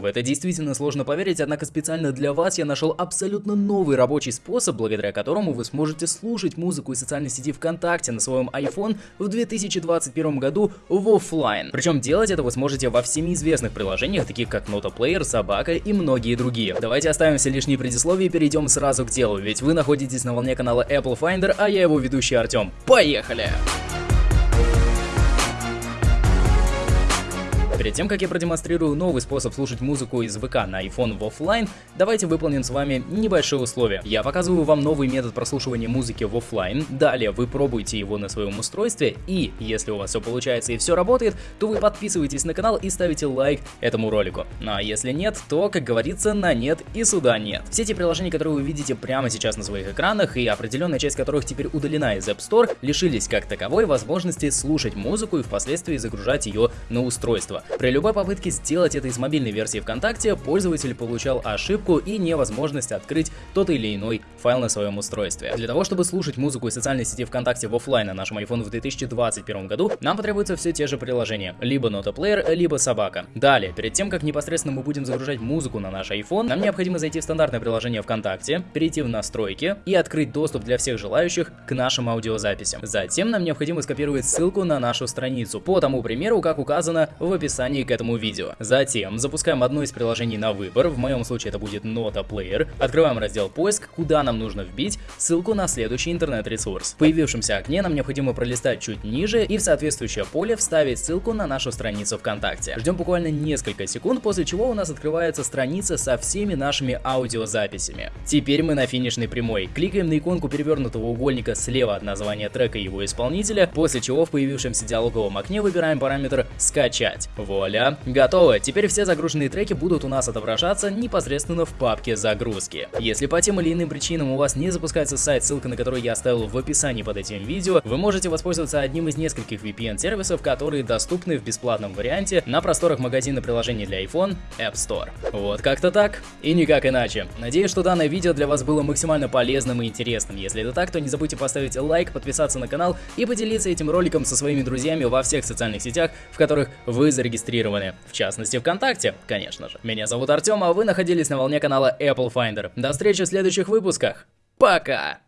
В это действительно сложно поверить, однако специально для вас я нашел абсолютно новый рабочий способ, благодаря которому вы сможете слушать музыку из социальной сети ВКонтакте на своем iPhone в 2021 году в офлайн. Причем делать это вы сможете во всеми известных приложениях, таких как Notoplayer, Собака и многие другие. Давайте оставим все лишние предисловия и перейдем сразу к делу, ведь вы находитесь на волне канала Apple Finder, а я его ведущий Артем. Поехали! Перед тем, как я продемонстрирую новый способ слушать музыку из ВК на iPhone в офлайн, давайте выполним с вами небольшое условие. Я показываю вам новый метод прослушивания музыки в офлайн, далее вы пробуете его на своем устройстве, и если у вас все получается и все работает, то вы подписываетесь на канал и ставите лайк этому ролику. Ну а если нет, то, как говорится, на нет и сюда нет. Все эти приложения, которые вы видите прямо сейчас на своих экранах, и определенная часть которых теперь удалена из App Store, лишились как таковой возможности слушать музыку и впоследствии загружать ее на устройство. При любой попытке сделать это из мобильной версии ВКонтакте, пользователь получал ошибку и невозможность открыть тот или иной файл на своем устройстве. Для того, чтобы слушать музыку из социальной сети ВКонтакте в офлайн на нашем iPhone в 2021 году, нам потребуются все те же приложения, либо Notoplayer, либо Собака. Далее, перед тем, как непосредственно мы будем загружать музыку на наш iPhone, нам необходимо зайти в стандартное приложение ВКонтакте, перейти в настройки и открыть доступ для всех желающих к нашим аудиозаписям. Затем нам необходимо скопировать ссылку на нашу страницу, по тому примеру, как указано в описании описании к этому видео. Затем запускаем одно из приложений на выбор, в моем случае это будет Nota Player, открываем раздел поиск, куда нам нужно вбить ссылку на следующий интернет-ресурс. В появившемся окне нам необходимо пролистать чуть ниже и в соответствующее поле вставить ссылку на нашу страницу ВКонтакте. Ждем буквально несколько секунд, после чего у нас открывается страница со всеми нашими аудиозаписями. Теперь мы на финишной прямой. Кликаем на иконку перевернутого угольника слева от названия трека и его исполнителя, после чего в появившемся диалоговом окне выбираем параметр «Скачать». Вуаля, готово. Теперь все загруженные треки будут у нас отображаться непосредственно в папке загрузки. Если по тем или иным причинам у вас не запускается сайт, ссылка на который я оставил в описании под этим видео, вы можете воспользоваться одним из нескольких VPN-сервисов, которые доступны в бесплатном варианте на просторах магазина приложений для iPhone App Store. Вот как-то так и никак иначе. Надеюсь, что данное видео для вас было максимально полезным и интересным. Если это так, то не забудьте поставить лайк, подписаться на канал и поделиться этим роликом со своими друзьями во всех социальных сетях, в которых вы зарегистрированы зарегистрированы. В частности, ВКонтакте, конечно же. Меня зовут Артем, а вы находились на волне канала Apple Finder. До встречи в следующих выпусках. Пока!